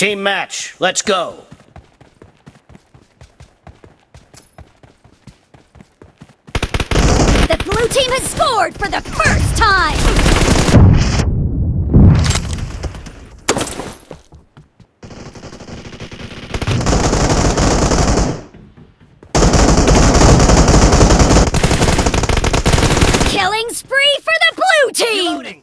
Team match, let's go. The blue team has scored for the first time! Killing spree for the blue team! Reloading.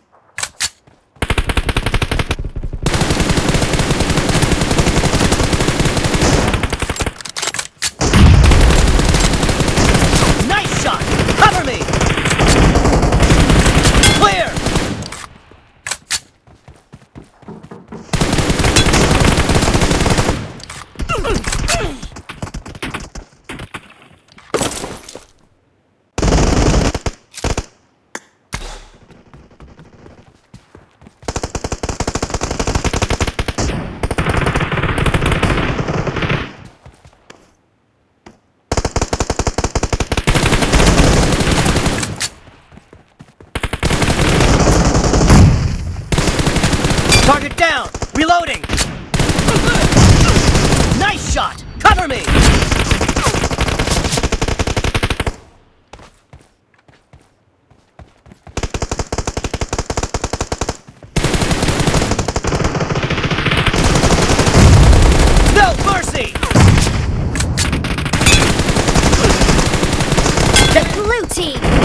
team.